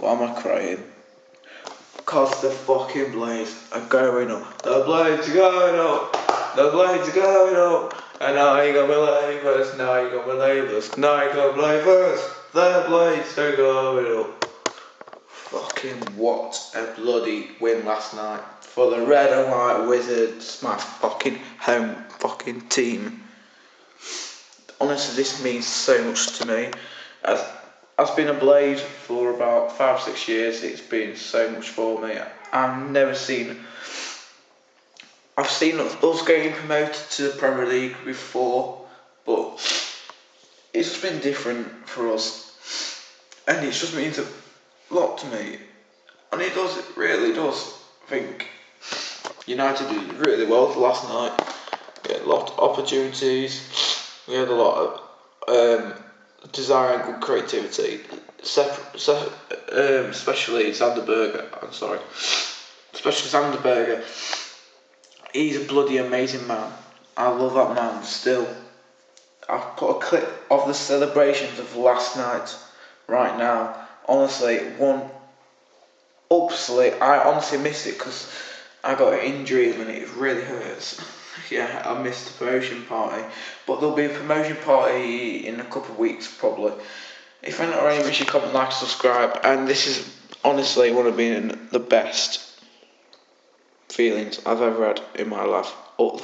Why am I crying? Cause the fucking blades are going up. The blades are going up. The blades are going up. And now you got believe us. Now you got believe us. Now you got believe us. The blades are going up. Fucking what a bloody win last night for the red and white wizards. My fucking home fucking team. Honestly, this means so much to me. As I've been a Blade for about five, six years. It's been so much for me. I've never seen. I've seen us getting promoted to the Premier League before, but it's been different for us, and it just means a lot to me. And it does, it really does. I think United did really well last night. We had a lot of opportunities. We had a lot of um, desire and good creativity. Separate, um, especially Sander Berge. I'm sorry, especially Sander Berge. He's a bloody amazing man. I love that man still. I've put a clip of the celebrations of last night right now. Honestly, one upsley. I honestly missed it because I got an injury and it really hurts. Yeah, I missed the promotion party. But there'll be a promotion party in a couple of weeks probably. If you're not already, make sure you comment, like, subscribe. And this is honestly one of being the best feelings I've ever had in my life. All